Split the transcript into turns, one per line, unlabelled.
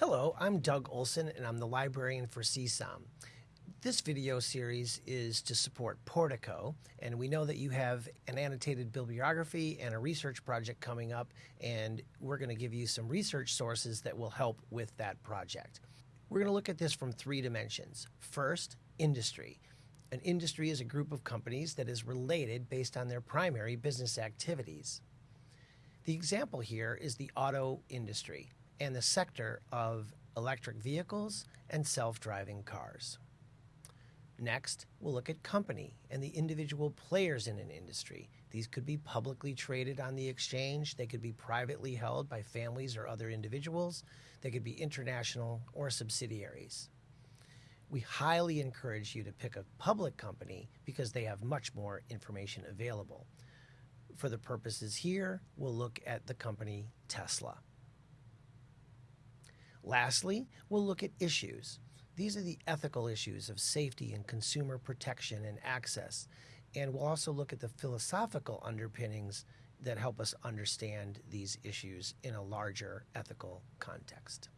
Hello, I'm Doug Olson and I'm the librarian for CSOM. This video series is to support Portico, and we know that you have an annotated bibliography and a research project coming up, and we're going to give you some research sources that will help with that project. We're going to look at this from three dimensions. First, industry. An industry is a group of companies that is related based on their primary business activities. The example here is the auto industry and the sector of electric vehicles and self-driving cars. Next, we'll look at company and the individual players in an industry. These could be publicly traded on the exchange, they could be privately held by families or other individuals, they could be international or subsidiaries. We highly encourage you to pick a public company because they have much more information available. For the purposes here, we'll look at the company Tesla. Lastly, we'll look at issues. These are the ethical issues of safety and consumer protection and access. And we'll also look at the philosophical underpinnings that help us understand these issues in a larger ethical context.